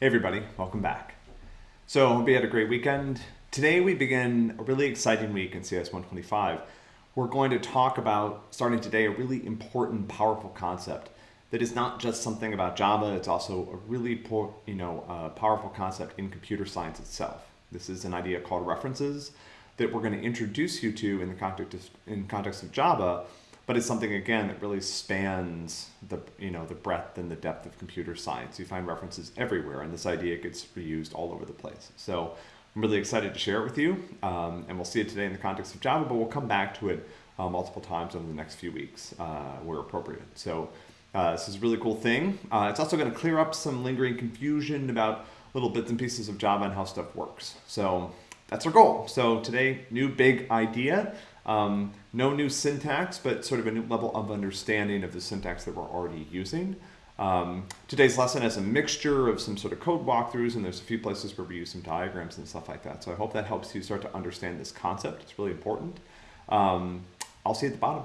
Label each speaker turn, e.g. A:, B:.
A: Hey everybody, welcome back. So hope you had a great weekend. Today we begin a really exciting week in CS 125. We're going to talk about, starting today, a really important, powerful concept that is not just something about Java, it's also a really you know, uh, powerful concept in computer science itself. This is an idea called references that we're going to introduce you to in the context of, in context of Java, but it's something again that really spans the you know the breadth and the depth of computer science. You find references everywhere, and this idea gets reused all over the place. So I'm really excited to share it with you, um, and we'll see it today in the context of Java, but we'll come back to it uh, multiple times over the next few weeks uh, where appropriate. So uh, this is a really cool thing. Uh, it's also going to clear up some lingering confusion about little bits and pieces of Java and how stuff works. So that's our goal. So today, new big idea. Um, no new syntax, but sort of a new level of understanding of the syntax that we're already using. Um, today's lesson has a mixture of some sort of code walkthroughs, and there's a few places where we use some diagrams and stuff like that. So I hope that helps you start to understand this concept. It's really important. Um, I'll see you at the bottom.